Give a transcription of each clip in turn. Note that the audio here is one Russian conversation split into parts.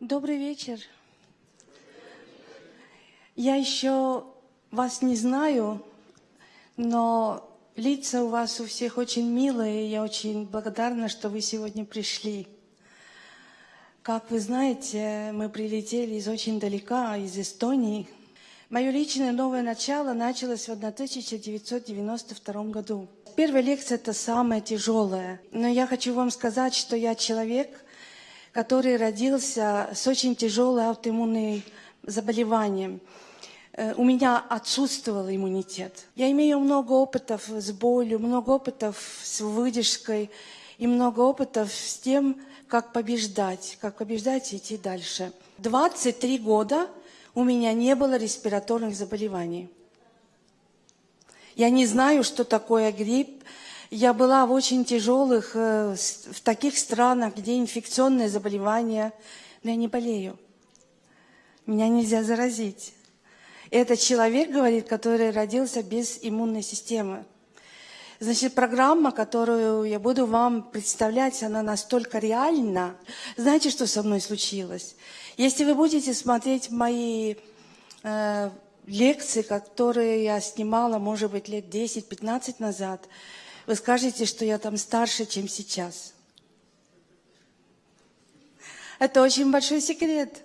Добрый вечер. Я еще вас не знаю, но лица у вас у всех очень милые, и я очень благодарна, что вы сегодня пришли. Как вы знаете, мы прилетели из очень далека, из Эстонии. Мое личное новое начало началось в 1992 году. Первая лекция – это самая тяжелая. Но я хочу вам сказать, что я человек, который родился с очень тяжелым аутоиммунным заболеванием. Э, у меня отсутствовал иммунитет. Я имею много опытов с болью, много опытов с выдержкой и много опытов с тем, как побеждать, как побеждать и идти дальше. 23 года у меня не было респираторных заболеваний. Я не знаю, что такое грипп. Я была в очень тяжелых, э, в таких странах, где инфекционные заболевания, но я не болею. Меня нельзя заразить. Это человек, говорит, который родился без иммунной системы. Значит, программа, которую я буду вам представлять, она настолько реальна. Знаете, что со мной случилось? Если вы будете смотреть мои э, лекции, которые я снимала, может быть, лет 10-15 назад, вы скажете, что я там старше, чем сейчас. Это очень большой секрет.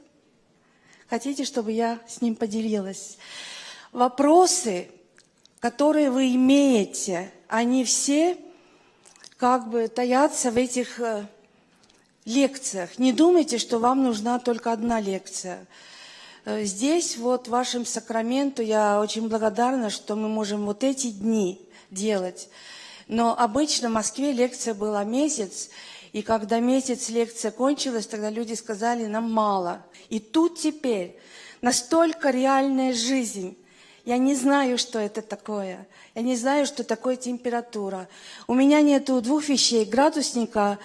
Хотите, чтобы я с ним поделилась? Вопросы, которые вы имеете, они все как бы таятся в этих э, лекциях. Не думайте, что вам нужна только одна лекция. Э, здесь, вот в вашем сакраменту, я очень благодарна, что мы можем вот эти дни делать. Но обычно в Москве лекция была месяц, и когда месяц лекция кончилась, тогда люди сказали, нам мало. И тут теперь настолько реальная жизнь. Я не знаю, что это такое. Я не знаю, что такое температура. У меня нету двух вещей. Градусника,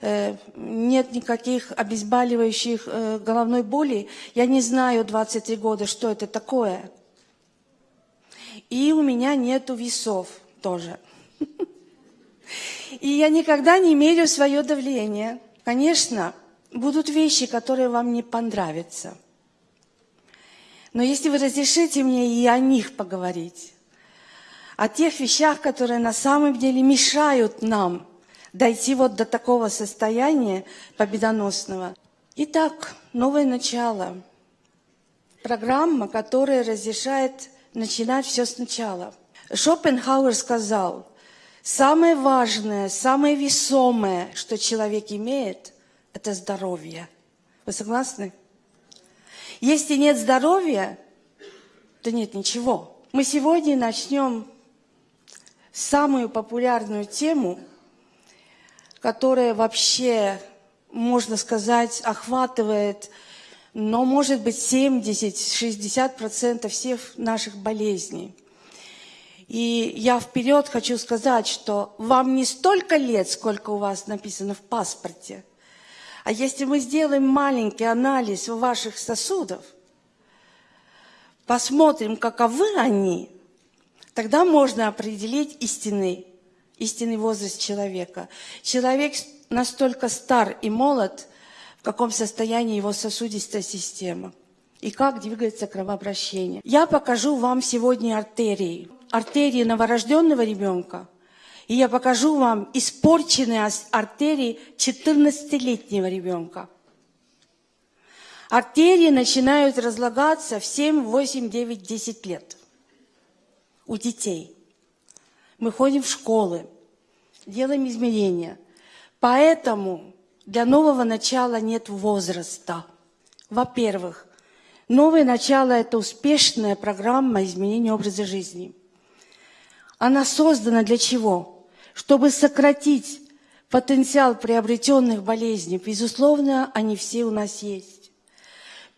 э, нет никаких обезболивающих э, головной боли. Я не знаю 23 года, что это такое. И у меня нету весов тоже. И я никогда не мерю свое давление. Конечно, будут вещи, которые вам не понравятся. Но если вы разрешите мне и о них поговорить, о тех вещах, которые на самом деле мешают нам дойти вот до такого состояния победоносного. Итак, новое начало. Программа, которая разрешает начинать все сначала. Шопенхауэр сказал, Самое важное, самое весомое, что человек имеет, это здоровье. Вы согласны? Если нет здоровья, то нет ничего. Мы сегодня начнем самую популярную тему, которая вообще, можно сказать, охватывает, но может быть 70-60% всех наших болезней. И я вперед хочу сказать, что вам не столько лет, сколько у вас написано в паспорте. А если мы сделаем маленький анализ ваших сосудов, посмотрим, каковы они, тогда можно определить истинный, истинный возраст человека. Человек настолько стар и молод, в каком состоянии его сосудистая система и как двигается кровообращение. Я покажу вам сегодня артерии артерии новорожденного ребенка, и я покажу вам испорченные артерии 14-летнего ребенка. Артерии начинают разлагаться в 7, 8, 9, 10 лет у детей. Мы ходим в школы, делаем измерения. Поэтому для нового начала нет возраста. Во-первых, новое начало – это успешная программа изменения образа жизни – она создана для чего? Чтобы сократить потенциал приобретенных болезней. Безусловно, они все у нас есть.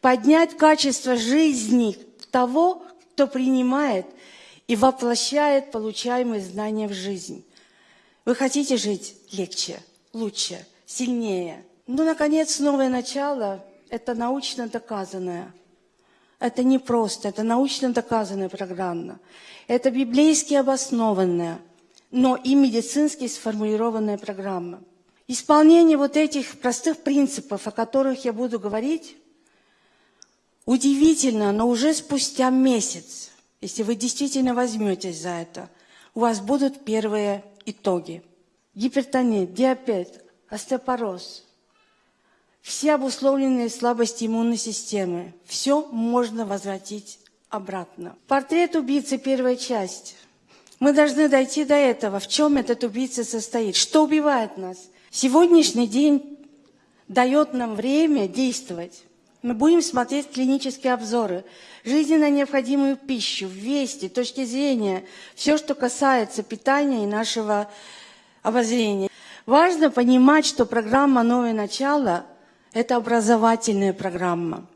Поднять качество жизни того, кто принимает и воплощает получаемые знания в жизнь. Вы хотите жить легче, лучше, сильнее? Ну, наконец, новое начало – это научно доказанное – это не просто, это научно доказанная программа. Это библейски обоснованная, но и медицински сформулированная программа. Исполнение вот этих простых принципов, о которых я буду говорить, удивительно, но уже спустя месяц, если вы действительно возьметесь за это, у вас будут первые итоги. Гипертонит, диабет, остеопороз, все обусловленные слабости иммунной системы, все можно возвратить обратно. Портрет убийцы, первая часть. Мы должны дойти до этого. В чем этот убийца состоит? Что убивает нас? Сегодняшний день дает нам время действовать. Мы будем смотреть клинические обзоры, жизненно необходимую пищу, вести, точки зрения, все, что касается питания и нашего обозрения. Важно понимать, что программа «Новое начало» – это образовательная программа.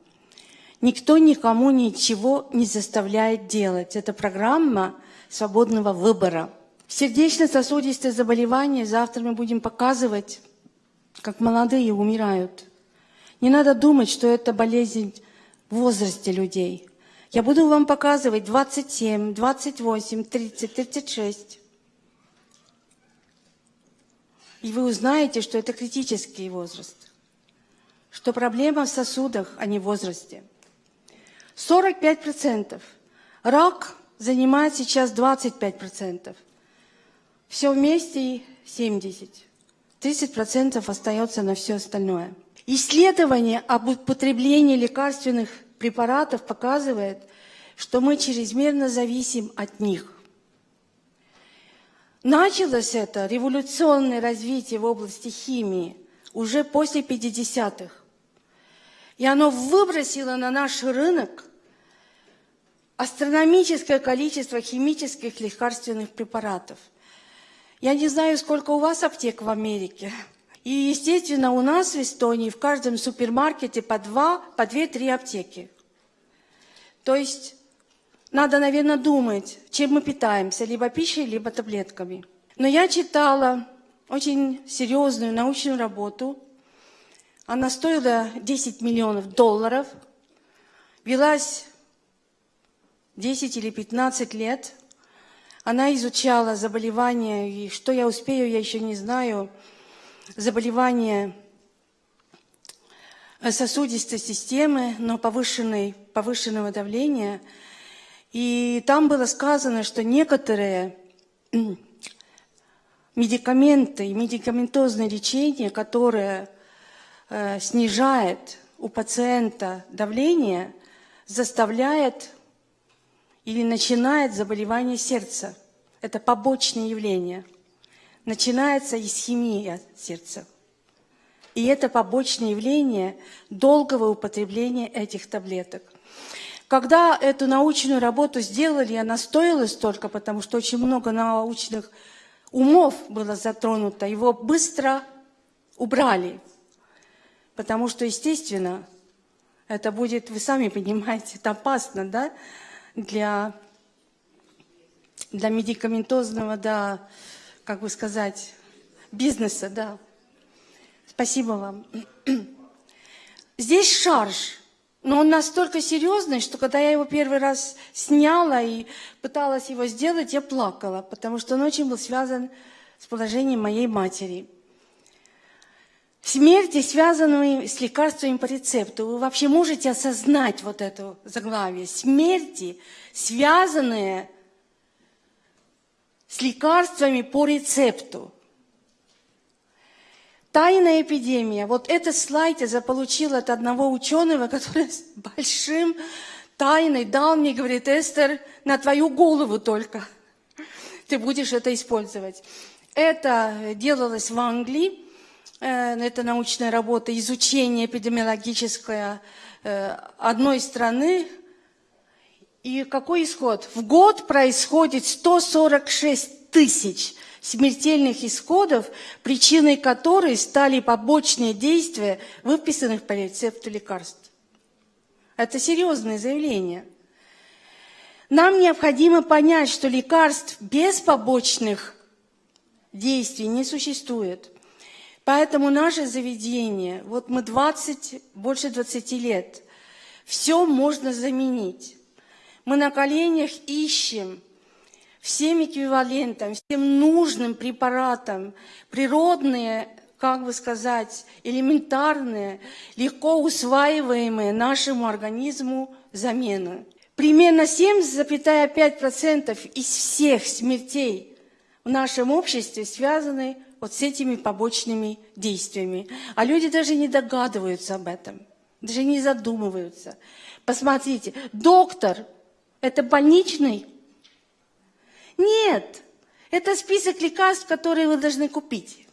Никто никому ничего не заставляет делать. Это программа свободного выбора – Сердечно-сосудистые заболевания завтра мы будем показывать, как молодые умирают. Не надо думать, что это болезнь в возрасте людей. Я буду вам показывать 27, 28, 30, 36. И вы узнаете, что это критический возраст. Что проблема в сосудах, а не в возрасте. 45%. Рак занимает сейчас 25%. Все вместе 70. 30% остается на все остальное. Исследование об употреблении лекарственных препаратов показывает, что мы чрезмерно зависим от них. Началось это революционное развитие в области химии уже после 50-х. И оно выбросило на наш рынок астрономическое количество химических лекарственных препаратов – я не знаю, сколько у вас аптек в Америке. И, естественно, у нас в Эстонии в каждом супермаркете по два, по две-три аптеки. То есть надо, наверное, думать, чем мы питаемся, либо пищей, либо таблетками. Но я читала очень серьезную научную работу. Она стоила 10 миллионов долларов, велась 10 или 15 лет – она изучала заболевания, и что я успею, я еще не знаю, заболевания сосудистой системы, но повышенной, повышенного давления. И там было сказано, что некоторые медикаменты и медикаментозное лечение, которое э, снижает у пациента давление, заставляет или начинает заболевание сердца. Это побочное явление. Начинается исхемия сердца. И это побочное явление долгого употребления этих таблеток. Когда эту научную работу сделали, она стоила столько, потому что очень много научных умов было затронуто, его быстро убрали. Потому что, естественно, это будет, вы сами понимаете, это опасно, да? Для, для медикаментозного, да, как бы сказать, бизнеса, да. Спасибо вам. Здесь шарж, но он настолько серьезный, что когда я его первый раз сняла и пыталась его сделать, я плакала, потому что он очень был связан с положением моей матери. Смерти, связанные с лекарствами по рецепту. Вы вообще можете осознать вот это заглавие? Смерти, связанные с лекарствами по рецепту. Тайная эпидемия. Вот этот слайд я заполучила от одного ученого, который с большим тайной дал мне, говорит, Эстер, на твою голову только. Ты будешь это использовать. Это делалось в Англии это научная работа, изучение эпидемиологическое э, одной страны. И какой исход? В год происходит 146 тысяч смертельных исходов, причиной которой стали побочные действия, выписанных по рецепту лекарств. Это серьезное заявление. Нам необходимо понять, что лекарств без побочных действий не существует – Поэтому наше заведение, вот мы 20, больше 20 лет, все можно заменить. Мы на коленях ищем всем эквивалентам, всем нужным препаратам природные как бы сказать, элементарные, легко усваиваемые нашему организму замены. Примерно 7,5% из всех смертей в нашем обществе связаны вот с этими побочными действиями. А люди даже не догадываются об этом, даже не задумываются. Посмотрите, доктор – это больничный? Нет, это список лекарств, которые вы должны купить.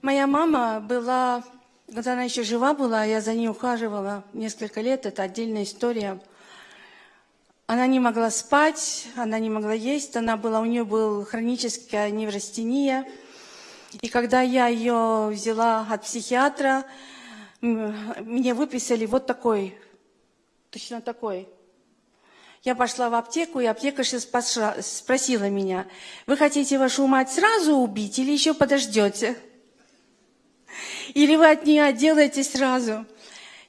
Моя мама была, когда она еще жива была, я за ней ухаживала несколько лет, это отдельная история. Она не могла спать, она не могла есть, она была, у нее была хроническая неврастения. И когда я ее взяла от психиатра, мне выписали вот такой, точно такой. Я пошла в аптеку, и аптекарша спросила меня, вы хотите вашу мать сразу убить или еще подождете? Или вы от нее отделаетесь сразу?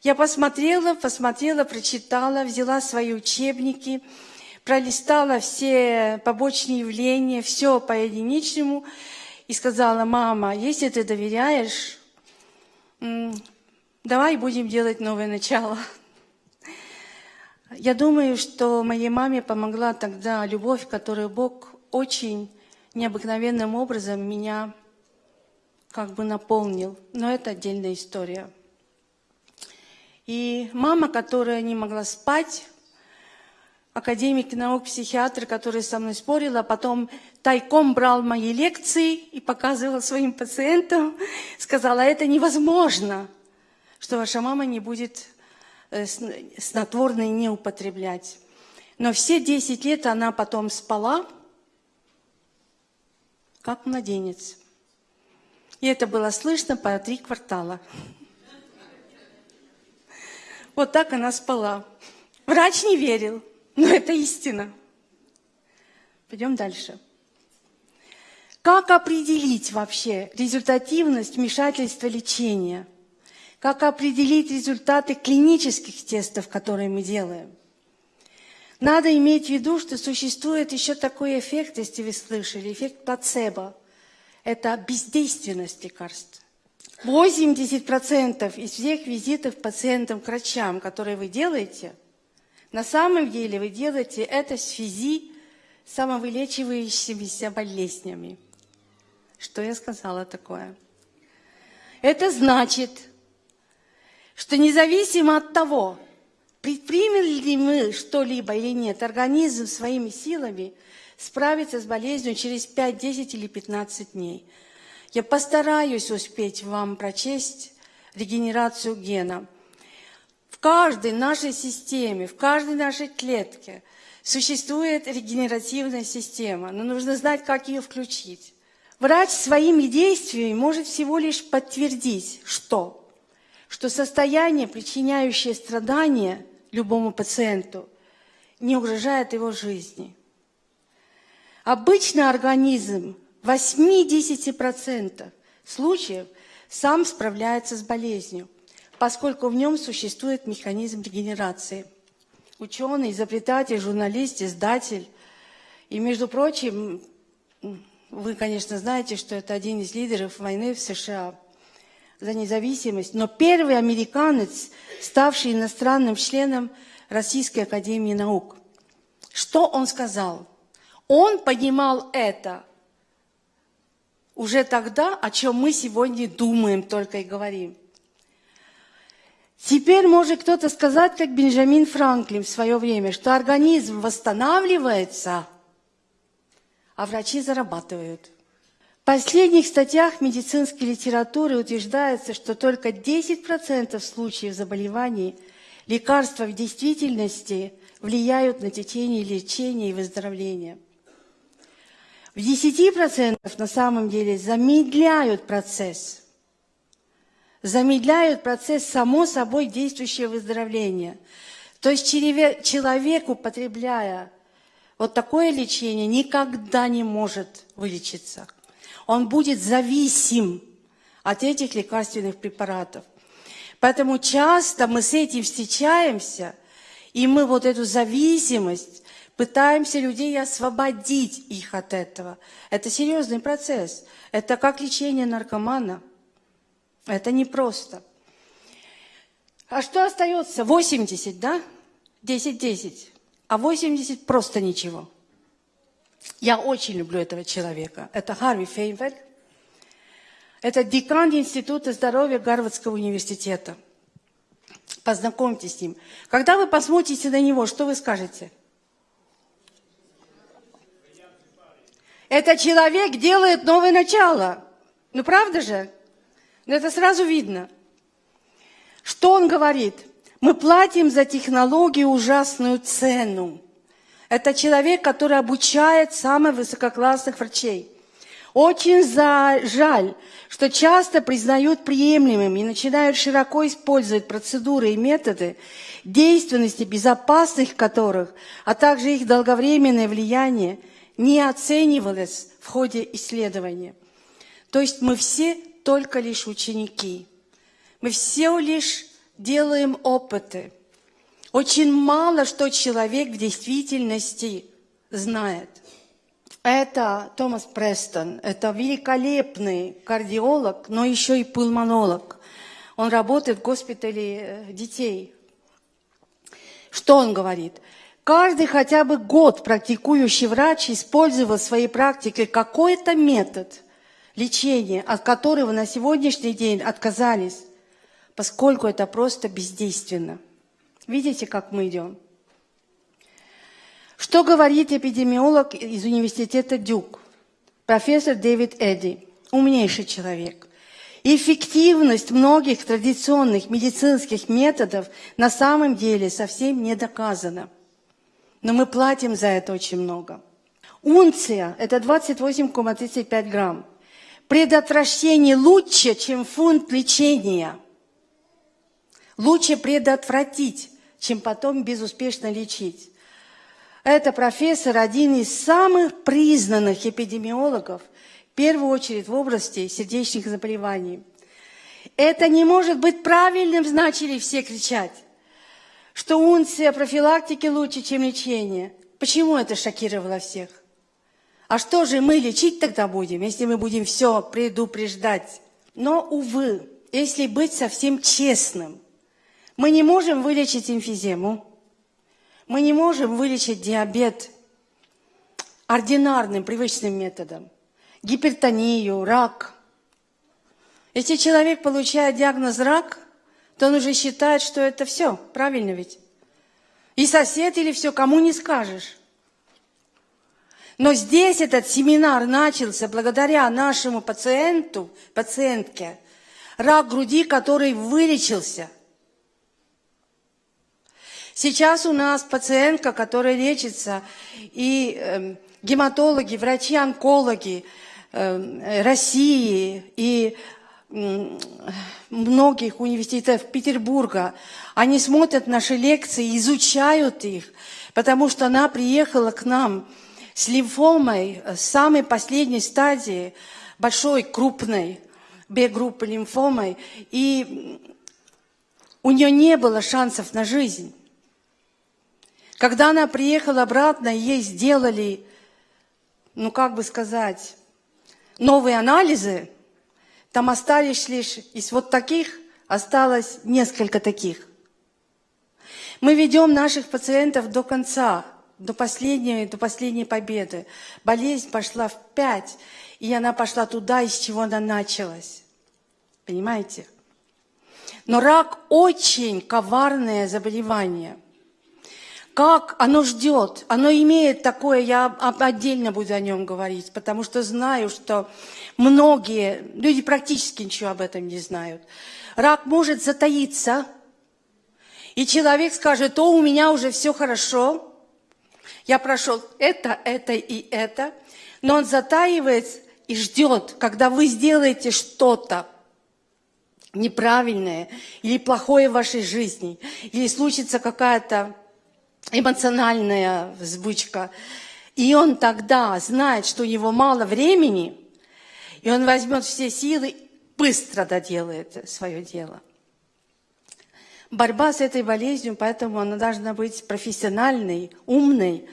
Я посмотрела, посмотрела, прочитала, взяла свои учебники, пролистала все побочные явления, все по единичному, и сказала, мама, если ты доверяешь, давай будем делать новое начало. Я думаю, что моей маме помогла тогда любовь, которую Бог очень необыкновенным образом меня как бы наполнил. Но это отдельная история. И мама, которая не могла спать, академик наук, психиатр, который со мной спорил, а потом тайком брал мои лекции и показывал своим пациентам, сказала, это невозможно, что ваша мама не будет э, снотворное не употреблять. Но все 10 лет она потом спала, как младенец. И это было слышно по три квартала. Вот так она спала. Врач не верил, но это истина. Пойдем дальше. Как определить вообще результативность вмешательства лечения? Как определить результаты клинических тестов, которые мы делаем? Надо иметь в виду, что существует еще такой эффект, если вы слышали, эффект плацебо – это бездейственность лекарств. 80% из всех визитов пациентам к врачам, которые вы делаете, на самом деле вы делаете это в связи с самовылечивающимися болезнями. Что я сказала такое? Это значит, что независимо от того, предпримем ли мы что-либо или нет, организм своими силами – справиться с болезнью через 5, 10 или 15 дней. Я постараюсь успеть вам прочесть регенерацию гена. В каждой нашей системе, в каждой нашей клетке существует регенеративная система, но нужно знать, как ее включить. Врач своими действиями может всего лишь подтвердить, что? Что состояние, причиняющее страдания любому пациенту, не угрожает его жизни – Обычно организм 80% случаев сам справляется с болезнью, поскольку в нем существует механизм регенерации. Ученый, изобретатель, журналист, издатель. И, между прочим, вы, конечно, знаете, что это один из лидеров войны в США за независимость, но первый американец, ставший иностранным членом Российской Академии Наук. Что он сказал? Он понимал это уже тогда, о чем мы сегодня думаем только и говорим. Теперь может кто-то сказать, как Бенджамин Франклин в свое время, что организм восстанавливается, а врачи зарабатывают. В последних статьях медицинской литературы утверждается, что только 10% случаев заболеваний лекарства в действительности влияют на течение лечения и выздоровления – в 10% на самом деле замедляют процесс. Замедляют процесс само собой действующего выздоровления. То есть человек, употребляя вот такое лечение, никогда не может вылечиться. Он будет зависим от этих лекарственных препаратов. Поэтому часто мы с этим встречаемся, и мы вот эту зависимость Пытаемся людей освободить их от этого. Это серьезный процесс. Это как лечение наркомана. Это непросто. А что остается? 80, да? 10-10. А 80 просто ничего. Я очень люблю этого человека. Это Харви Фейнфельд. Это декан Института здоровья Гарвардского университета. Познакомьтесь с ним. Когда вы посмотрите на него, что вы скажете? Это человек делает новое начало. Ну, правда же? Но это сразу видно. Что он говорит? Мы платим за технологию ужасную цену. Это человек, который обучает самых высококлассных врачей. Очень за... жаль, что часто признают приемлемыми и начинают широко использовать процедуры и методы, действенности безопасных которых, а также их долговременное влияние не оценивалось в ходе исследования. То есть мы все только лишь ученики. Мы все лишь делаем опыты. Очень мало что человек в действительности знает. Это Томас Престон, это великолепный кардиолог, но еще и пульмонолог. Он работает в госпитале э, детей. Что он говорит? Каждый хотя бы год практикующий врач использовал в своей практике какой-то метод лечения, от которого на сегодняшний день отказались, поскольку это просто бездейственно. Видите, как мы идем? Что говорит эпидемиолог из университета Дюк, профессор Дэвид Эдди, умнейший человек. Эффективность многих традиционных медицинских методов на самом деле совсем не доказана. Но мы платим за это очень много. Унция – это 28,35 грамм. Предотвращение лучше, чем фунт лечения. Лучше предотвратить, чем потом безуспешно лечить. Это профессор, один из самых признанных эпидемиологов, в первую очередь в области сердечных заболеваний. Это не может быть правильным, начали все кричать, что унция профилактики лучше, чем лечение. Почему это шокировало всех? А что же мы лечить тогда будем, если мы будем все предупреждать? Но, увы, если быть совсем честным, мы не можем вылечить эмфизему, мы не можем вылечить диабет ординарным, привычным методом. Гипертонию, рак. Если человек получает диагноз рак, то он уже считает, что это все, правильно ведь? И сосед или все, кому не скажешь. Но здесь этот семинар начался благодаря нашему пациенту, пациентке, рак груди, который вылечился – Сейчас у нас пациентка, которая лечится, и э, гематологи, врачи-онкологи э, России и многих университетов Петербурга, они смотрят наши лекции, изучают их, потому что она приехала к нам с лимфомой, с самой последней стадии, большой, крупной Б-группы лимфомой, и у нее не было шансов на жизнь. Когда она приехала обратно, ей сделали, ну как бы сказать, новые анализы, там остались лишь из вот таких, осталось несколько таких. Мы ведем наших пациентов до конца, до последней, до последней победы. Болезнь пошла в пять, и она пошла туда, из чего она началась. Понимаете? Но рак очень коварное заболевание – как оно ждет, оно имеет такое, я отдельно буду о нем говорить, потому что знаю, что многие, люди практически ничего об этом не знают. Рак может затаиться, и человек скажет, о, у меня уже все хорошо, я прошел это, это и это, но он затаивается и ждет, когда вы сделаете что-то неправильное или плохое в вашей жизни, или случится какая-то эмоциональная взбучка. И он тогда знает, что у него мало времени, и он возьмет все силы, быстро доделает свое дело. Борьба с этой болезнью, поэтому она должна быть профессиональной, умной,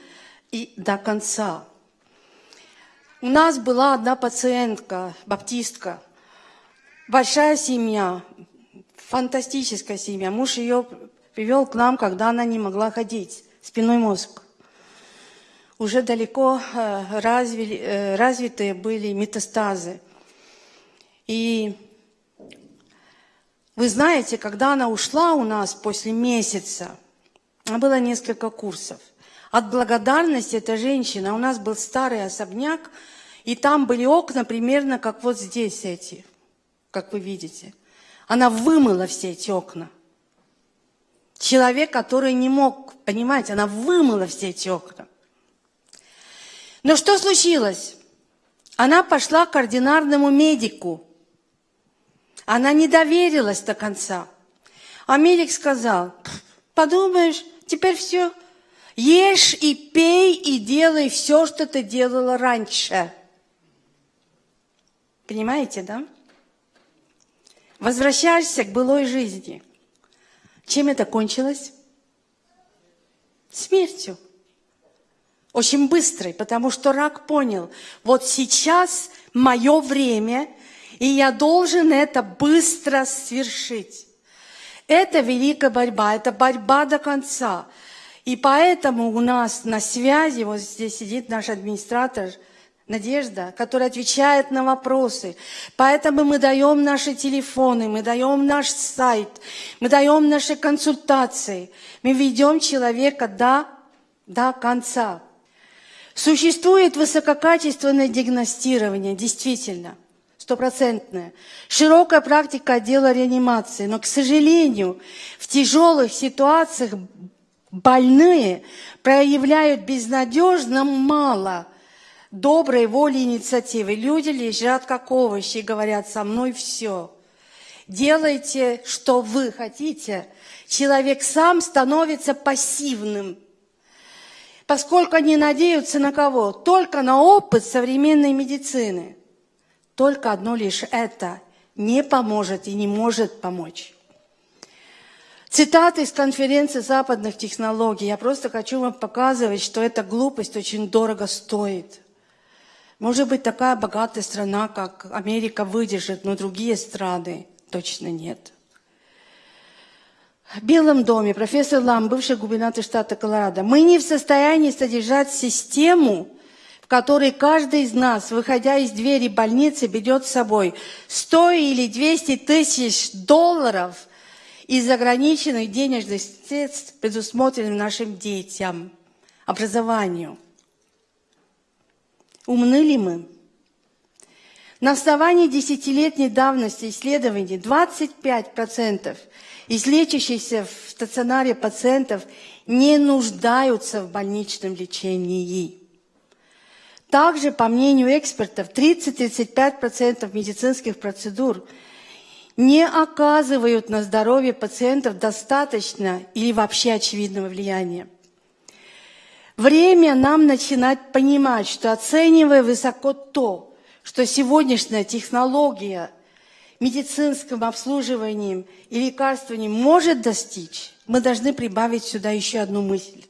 и до конца. У нас была одна пациентка, баптистка, большая семья, фантастическая семья. Муж ее привел к нам, когда она не могла ходить, спиной мозг. Уже далеко э, развили, э, развитые были метастазы. И вы знаете, когда она ушла у нас после месяца, было несколько курсов. От благодарности эта женщина, у нас был старый особняк, и там были окна примерно как вот здесь эти, как вы видите. Она вымыла все эти окна. Человек, который не мог, понимаете, она вымыла все эти окна. Но что случилось? Она пошла к ординарному медику – она не доверилась до конца. А медик сказал, подумаешь, теперь все, ешь и пей и делай все, что ты делала раньше. Понимаете, да? Возвращаешься к былой жизни. Чем это кончилось? Смертью. Очень быстрой, потому что рак понял, вот сейчас мое время – и я должен это быстро свершить. Это великая борьба, это борьба до конца. И поэтому у нас на связи, вот здесь сидит наш администратор Надежда, которая отвечает на вопросы. Поэтому мы даем наши телефоны, мы даем наш сайт, мы даем наши консультации. Мы ведем человека до, до конца. Существует высококачественное диагностирование, действительно – стопроцентная. Широкая практика отдела реанимации. Но, к сожалению, в тяжелых ситуациях больные проявляют безнадежно мало доброй воли и инициативы. Люди лежат как овощи и говорят, со мной все. Делайте, что вы хотите. Человек сам становится пассивным. Поскольку они надеются на кого? Только на опыт современной медицины – только одно лишь это не поможет и не может помочь. Цитаты из конференции западных технологий. Я просто хочу вам показывать, что эта глупость очень дорого стоит. Может быть, такая богатая страна, как Америка, выдержит, но другие страны точно нет. В Белом доме профессор Лам, бывший губернатор штата Колорадо, мы не в состоянии содержать систему, который каждый из нас, выходя из двери больницы, ведет с собой 100 или 200 тысяч долларов из ограниченных денежных средств, предусмотренных нашим детям, образованию. Умны ли мы? На основании десятилетней давности исследований 25% из лечащихся в стационаре пациентов не нуждаются в больничном лечении. Также, по мнению экспертов, 30-35% медицинских процедур не оказывают на здоровье пациентов достаточно или вообще очевидного влияния. Время нам начинать понимать, что оценивая высоко то, что сегодняшняя технология медицинским обслуживанием и лекарствованием может достичь, мы должны прибавить сюда еще одну мысль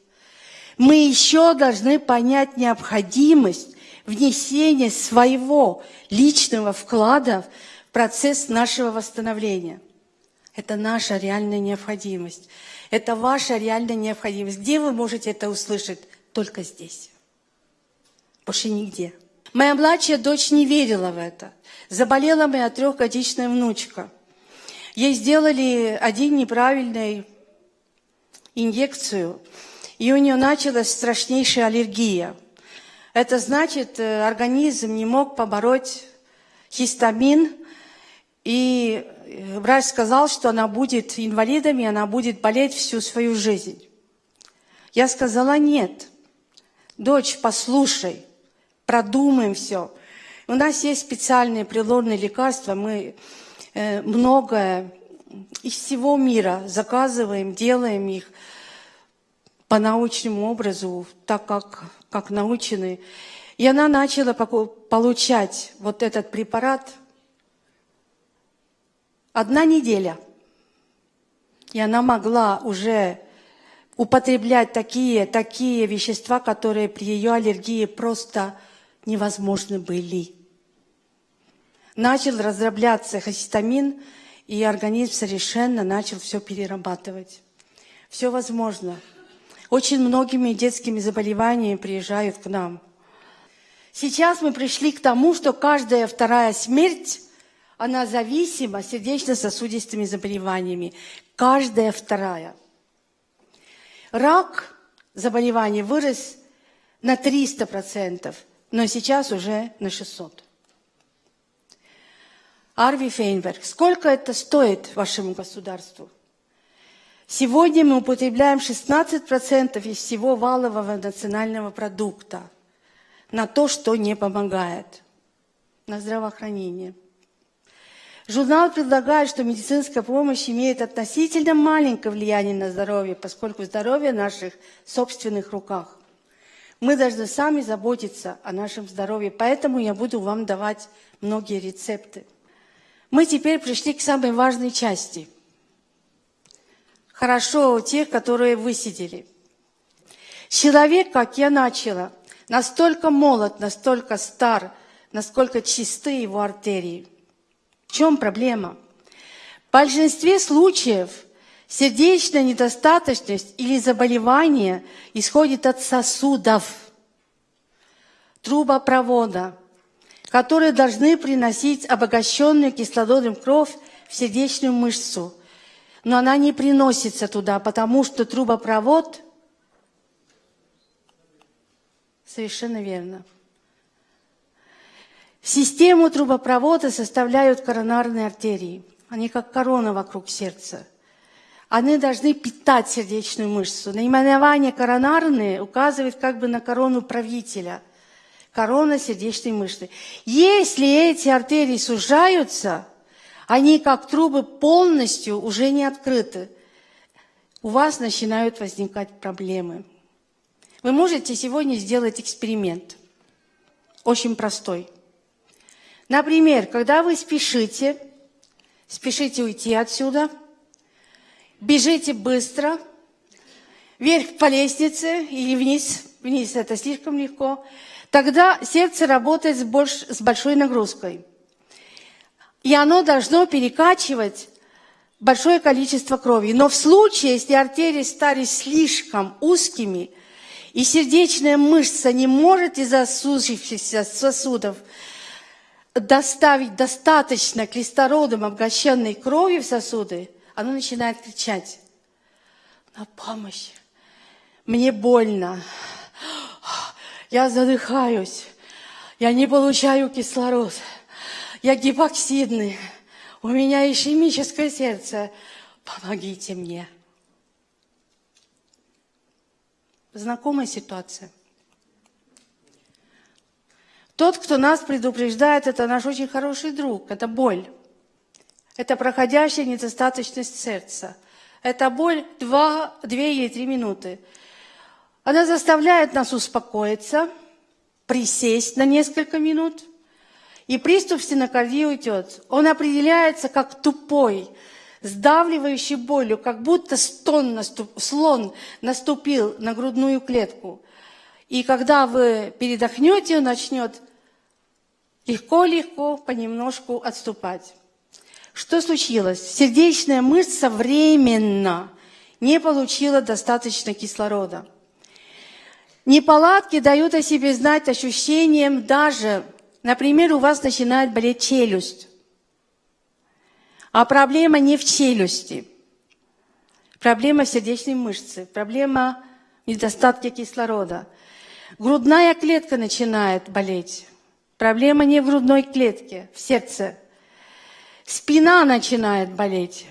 мы еще должны понять необходимость внесения своего личного вклада в процесс нашего восстановления. Это наша реальная необходимость. Это ваша реальная необходимость. Где вы можете это услышать? Только здесь. Больше нигде. Моя младшая дочь не верила в это. Заболела моя трехгодичная внучка. Ей сделали один неправильный инъекцию – и у нее началась страшнейшая аллергия. Это значит, э, организм не мог побороть хистамин, и э, врач сказал, что она будет инвалидом, и она будет болеть всю свою жизнь. Я сказала, нет, дочь, послушай, продумаем все. У нас есть специальные природные лекарства, мы э, многое из всего мира заказываем, делаем их – по научному образу, так как, как научены. И она начала получать вот этот препарат одна неделя. И она могла уже употреблять такие, такие вещества, которые при ее аллергии просто невозможны были. Начал разрабляться хистамин, и организм совершенно начал все перерабатывать. Все возможно. Очень многими детскими заболеваниями приезжают к нам. Сейчас мы пришли к тому, что каждая вторая смерть, она зависима сердечно-сосудистыми заболеваниями. Каждая вторая. Рак заболеваний вырос на 300%, но сейчас уже на 600%. Арви Фейнберг, сколько это стоит вашему государству? Сегодня мы употребляем 16% из всего валового национального продукта на то, что не помогает, на здравоохранение. Журнал предлагает, что медицинская помощь имеет относительно маленькое влияние на здоровье, поскольку здоровье в наших собственных руках. Мы должны сами заботиться о нашем здоровье, поэтому я буду вам давать многие рецепты. Мы теперь пришли к самой важной части. Хорошо у тех, которые высидели. Человек, как я начала, настолько молод, настолько стар, насколько чисты его артерии – в чем проблема? В большинстве случаев сердечная недостаточность или заболевание исходит от сосудов, трубопровода, которые должны приносить обогащенную кислородом кровь в сердечную мышцу. Но она не приносится туда, потому что трубопровод... Совершенно верно. Систему трубопровода составляют коронарные артерии. Они как корона вокруг сердца. Они должны питать сердечную мышцу. Наименование коронарные указывает как бы на корону правителя. Корона сердечной мышцы. Если эти артерии сужаются, они как трубы полностью уже не открыты. У вас начинают возникать проблемы. Вы можете сегодня сделать эксперимент. Очень простой – Например, когда вы спешите, спешите уйти отсюда, бежите быстро, вверх по лестнице или вниз, вниз это слишком легко, тогда сердце работает с, больш, с большой нагрузкой. И оно должно перекачивать большое количество крови. Но в случае, если артерии стали слишком узкими, и сердечная мышца не может из-за сужившихся сосудов доставить достаточно кислородом обогащенной крови в сосуды, оно начинает кричать на помощь. Мне больно. Я задыхаюсь. Я не получаю кислород. Я гипоксидный. У меня ишемическое сердце. Помогите мне. Знакомая ситуация. Тот, кто нас предупреждает, это наш очень хороший друг, это боль. Это проходящая недостаточность сердца. Это боль два, две или три минуты. Она заставляет нас успокоиться, присесть на несколько минут, и приступ стенокардии уйдет. Он определяется как тупой, сдавливающий болью, как будто стон наступ, слон наступил на грудную клетку. И когда вы передохнете, он начнет легко-легко, понемножку отступать. Что случилось? Сердечная мышца временно не получила достаточно кислорода. Неполадки дают о себе знать ощущением даже, например, у вас начинает болеть челюсть. А проблема не в челюсти. Проблема в сердечной мышце, проблема в недостатке кислорода. Грудная клетка начинает болеть. Проблема не в грудной клетке, в сердце. Спина начинает болеть.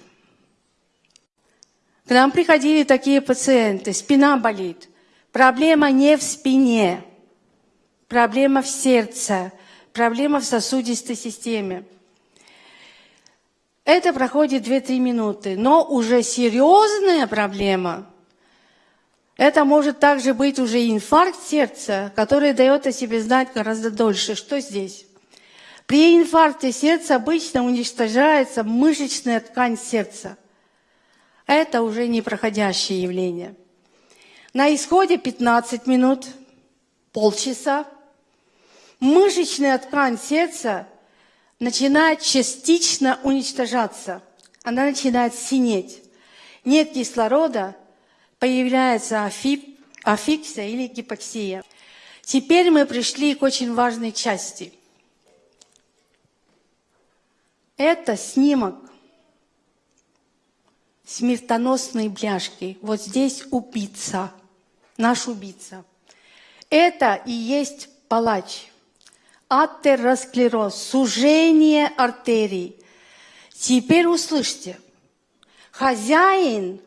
К нам приходили такие пациенты, спина болит. Проблема не в спине, проблема в сердце, проблема в сосудистой системе. Это проходит 2-3 минуты, но уже серьезная проблема – это может также быть уже инфаркт сердца, который дает о себе знать гораздо дольше. Что здесь? При инфаркте сердца обычно уничтожается мышечная ткань сердца. Это уже не проходящее явление. На исходе 15 минут, полчаса, мышечная ткань сердца начинает частично уничтожаться. Она начинает синеть. Нет кислорода, появляется афиксия или гипоксия. Теперь мы пришли к очень важной части. Это снимок смертоносной бляшки. Вот здесь убийца, наш убийца. Это и есть палач. Атеросклероз, сужение артерий. Теперь услышьте. Хозяин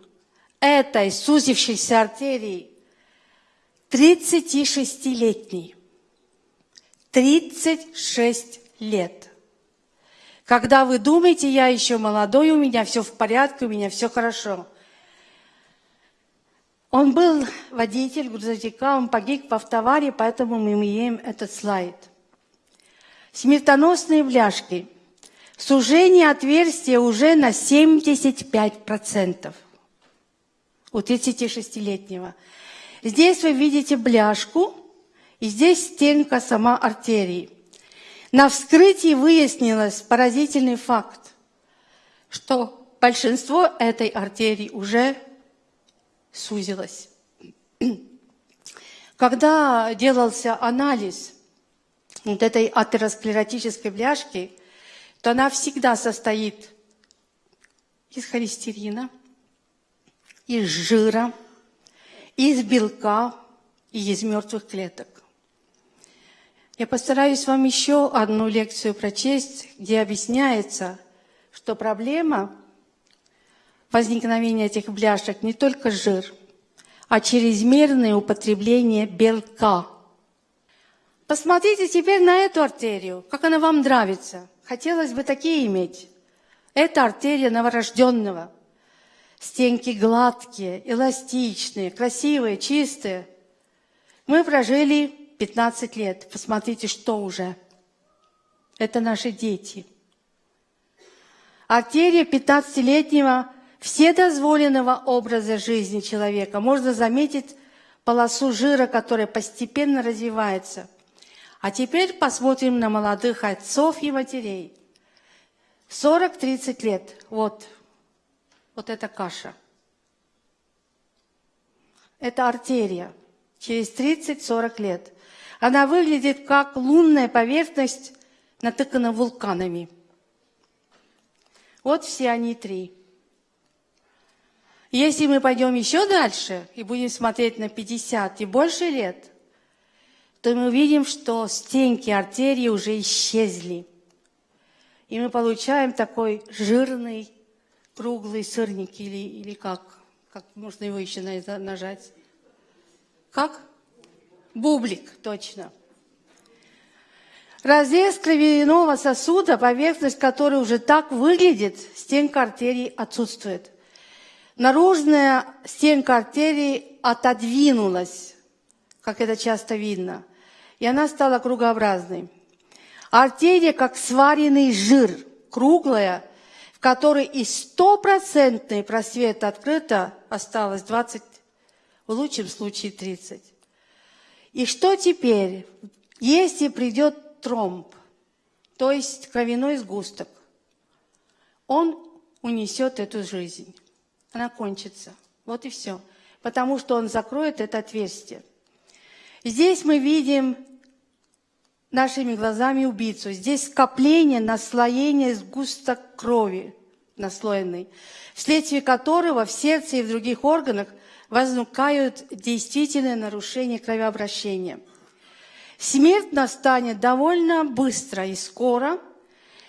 этой сузившейся артерии 36-летний. 36 лет. Когда вы думаете, я еще молодой, у меня все в порядке, у меня все хорошо. Он был водитель грузовика, он погиб в автоваре, поэтому мы имеем этот слайд. Смертоносные бляшки. Сужение отверстия уже на 75% у 36-летнего. Здесь вы видите бляшку, и здесь стенка сама артерии. На вскрытии выяснилось поразительный факт, что большинство этой артерии уже сузилось. Когда делался анализ вот этой атеросклеротической бляшки, то она всегда состоит из холестерина, из жира, из белка и из мертвых клеток. Я постараюсь вам еще одну лекцию прочесть, где объясняется, что проблема возникновения этих бляшек не только жир, а чрезмерное употребление белка. Посмотрите теперь на эту артерию, как она вам нравится. Хотелось бы такие иметь. Это артерия новорожденного – Стенки гладкие, эластичные, красивые, чистые. Мы прожили 15 лет. Посмотрите, что уже. Это наши дети. Артерия 15-летнего вседозволенного образа жизни человека. Можно заметить полосу жира, которая постепенно развивается. А теперь посмотрим на молодых отцов и матерей. 40-30 лет. Вот вот эта каша. Это артерия. Через 30-40 лет. Она выглядит как лунная поверхность, натыкана вулканами. Вот все они три. Если мы пойдем еще дальше и будем смотреть на 50 и больше лет, то мы увидим, что стенки артерии уже исчезли. И мы получаем такой жирный круглый сырник или, или как? Как можно его еще нажать? Как? Бублик, точно. Разрез кровяного сосуда, поверхность которой уже так выглядит, стенка артерии отсутствует. Наружная стенка артерии отодвинулась, как это часто видно, и она стала кругообразной. Артерия, как сваренный жир, круглая, которой и стопроцентный просвет открыто осталось 20, в лучшем случае 30. И что теперь, если придет тромб, то есть кровяной сгусток, он унесет эту жизнь. Она кончится. Вот и все. Потому что он закроет это отверстие. Здесь мы видим нашими глазами убийцу. Здесь скопление, наслоение сгусток крови наслоенный, вследствие которого в сердце и в других органах возникают действительные нарушения кровообращения. Смерть настанет довольно быстро и скоро,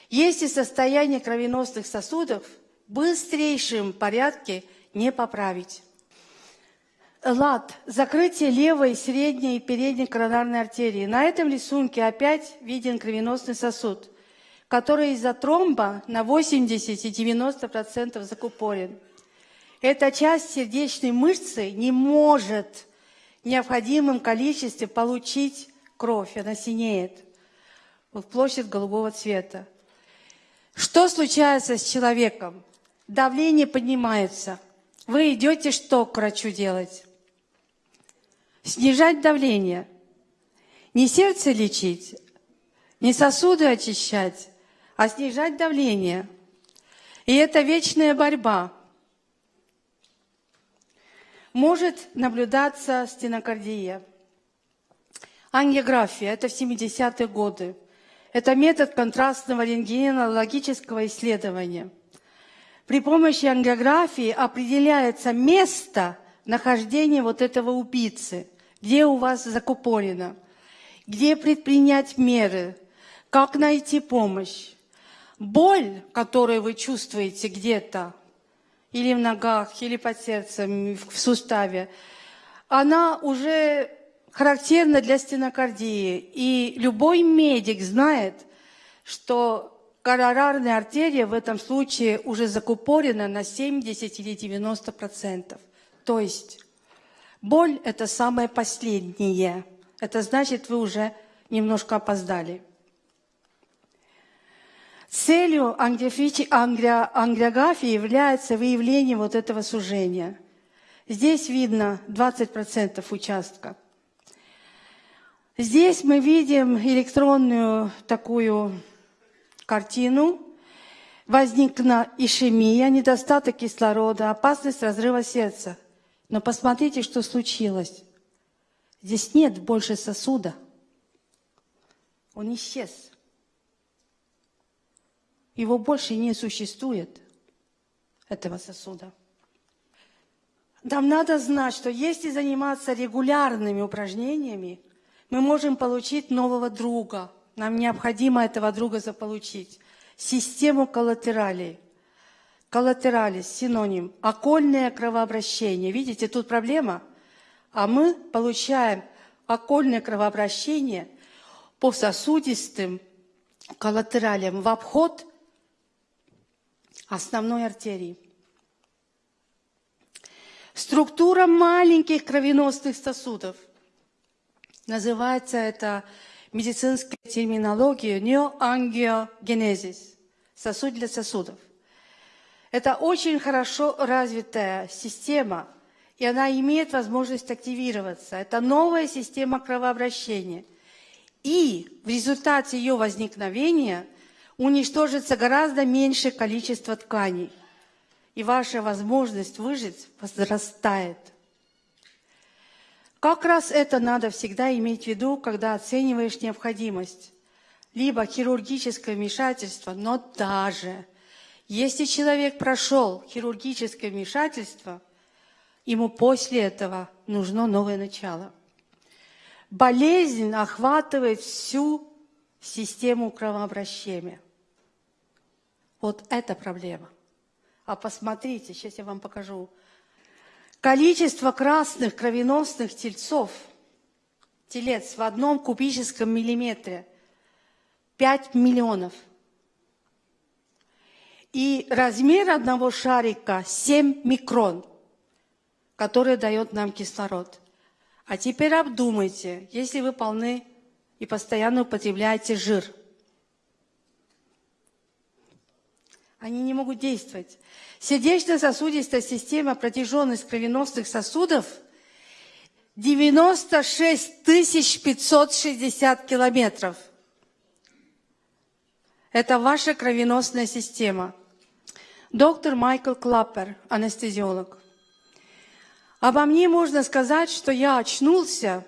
если состояние кровеносных сосудов в быстрейшем порядке не поправить. ЛАД – закрытие левой, средней и передней коронарной артерии. На этом рисунке опять виден кровеносный сосуд, который из-за тромба на 80 и 90% закупорен. Эта часть сердечной мышцы не может в необходимом количестве получить кровь, она синеет в площадь голубого цвета. Что случается с человеком? Давление поднимается. Вы идете что к врачу делать? Снижать давление, не сердце лечить, не сосуды очищать, а снижать давление. И это вечная борьба. Может наблюдаться стенокардия. Ангиография – это в 70-е годы. Это метод контрастного рентгенологического исследования. При помощи ангиографии определяется место нахождения вот этого убийцы, где у вас закупорено, где предпринять меры, как найти помощь. Боль, которую вы чувствуете где-то, или в ногах, или под сердцем, в суставе, она уже характерна для стенокардии. И любой медик знает, что коронарная артерия в этом случае уже закупорена на 70 или 90 процентов. То есть боль – это самое последнее. Это значит, вы уже немножко опоздали. Целью ангиографии является выявление вот этого сужения. Здесь видно 20% участка. Здесь мы видим электронную такую картину. Возникла ишемия, недостаток кислорода, опасность разрыва сердца. Но посмотрите, что случилось. Здесь нет больше сосуда. Он исчез. Его больше не существует, этого сосуда. Нам надо знать, что если заниматься регулярными упражнениями, мы можем получить нового друга. Нам необходимо этого друга заполучить. Систему коллатералей. Коллатералис – синоним. Окольное кровообращение. Видите, тут проблема. А мы получаем окольное кровообращение по сосудистым коллатералиям в обход основной артерии. Структура маленьких кровеносных сосудов. Называется это медицинской терминологией неоангиогенезис. Сосуд для сосудов. Это очень хорошо развитая система, и она имеет возможность активироваться. Это новая система кровообращения. И в результате ее возникновения уничтожится гораздо меньшее количество тканей, и ваша возможность выжить возрастает. Как раз это надо всегда иметь в виду, когда оцениваешь необходимость. Либо хирургическое вмешательство, но даже если человек прошел хирургическое вмешательство, ему после этого нужно новое начало. Болезнь охватывает всю систему кровообращения. Вот это проблема. А посмотрите, сейчас я вам покажу. Количество красных кровеносных тельцов, телец в одном кубическом миллиметре – 5 миллионов. И размер одного шарика – 7 микрон, который дает нам кислород. А теперь обдумайте, если вы полны и постоянно употребляете жир. Они не могут действовать. Сердечно-сосудистая система, протяженность кровеносных сосудов 96 560 километров. Это ваша кровеносная система. Доктор Майкл Клаппер, анестезиолог. Обо мне можно сказать, что я очнулся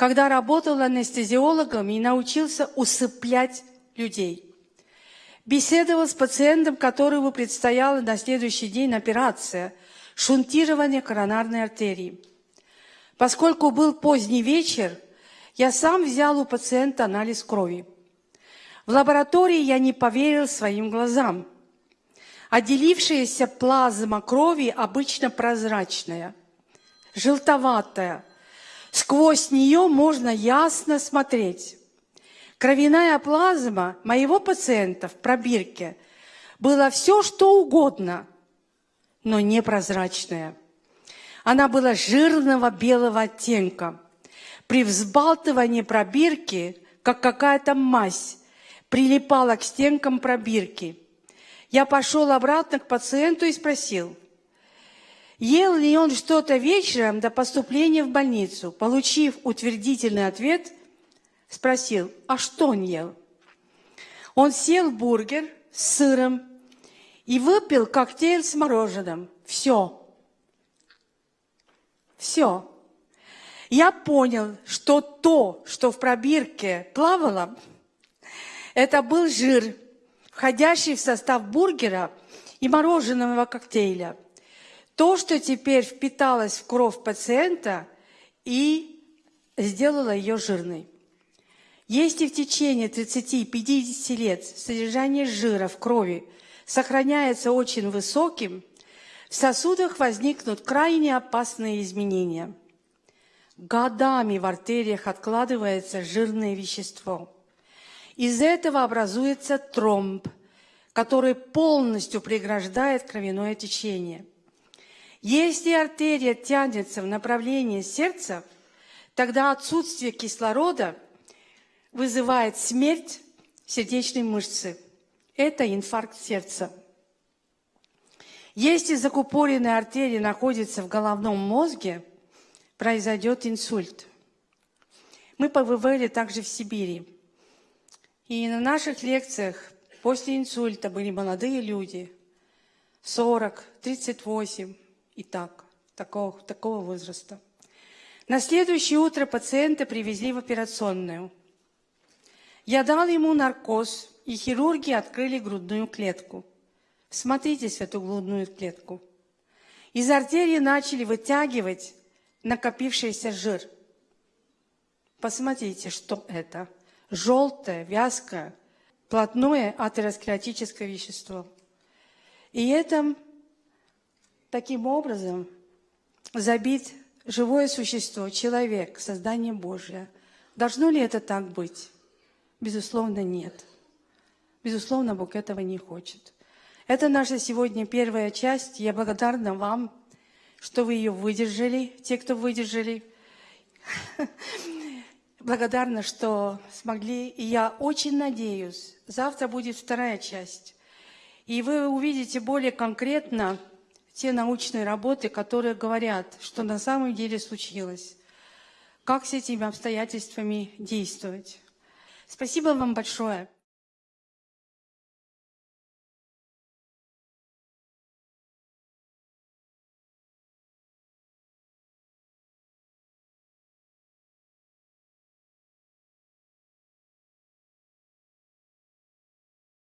когда работал анестезиологом и научился усыплять людей. Беседовал с пациентом, которому предстояла на следующий день операция – шунтирование коронарной артерии. Поскольку был поздний вечер, я сам взял у пациента анализ крови. В лаборатории я не поверил своим глазам. Отделившаяся плазма крови обычно прозрачная, желтоватая – Сквозь нее можно ясно смотреть. Кровяная плазма моего пациента в пробирке была все, что угодно, но непрозрачная. Она была жирного белого оттенка. При взбалтывании пробирки, как какая-то мазь, прилипала к стенкам пробирки. Я пошел обратно к пациенту и спросил, Ел ли он что-то вечером до поступления в больницу? Получив утвердительный ответ, спросил, а что он ел? Он съел бургер с сыром и выпил коктейль с мороженым. Все. Все. Я понял, что то, что в пробирке плавало, это был жир, входящий в состав бургера и мороженого коктейля. То, что теперь впиталось в кровь пациента и сделало ее жирной. Если в течение 30-50 лет содержание жира в крови сохраняется очень высоким, в сосудах возникнут крайне опасные изменения. Годами в артериях откладывается жирное вещество. Из этого образуется тромб, который полностью преграждает кровяное течение. Если артерия тянется в направлении сердца, тогда отсутствие кислорода – вызывает смерть сердечной мышцы. Это инфаркт сердца. Если закупоренная артерия находится в головном мозге, произойдет инсульт. Мы побывали также в Сибири. И на наших лекциях после инсульта были молодые люди, 40, 38 и так, такого, такого возраста. На следующее утро пациента привезли в операционную – я дал ему наркоз, и хирурги открыли грудную клетку. Смотритесь в эту грудную клетку. Из артерии начали вытягивать накопившийся жир. Посмотрите, что это. Желтое, вязкое, плотное атеросклеротическое вещество. И это таким образом забит живое существо, человек, создание Божье. Должно ли это так быть? Безусловно, нет. Безусловно, Бог этого не хочет. Это наша сегодня первая часть. Я благодарна вам, что вы ее выдержали, те, кто выдержали. Благодарна, что смогли. И я очень надеюсь, завтра будет вторая часть. И вы увидите более конкретно те научные работы, которые говорят, что на самом деле случилось. Как с этими обстоятельствами действовать. Спасибо вам большое.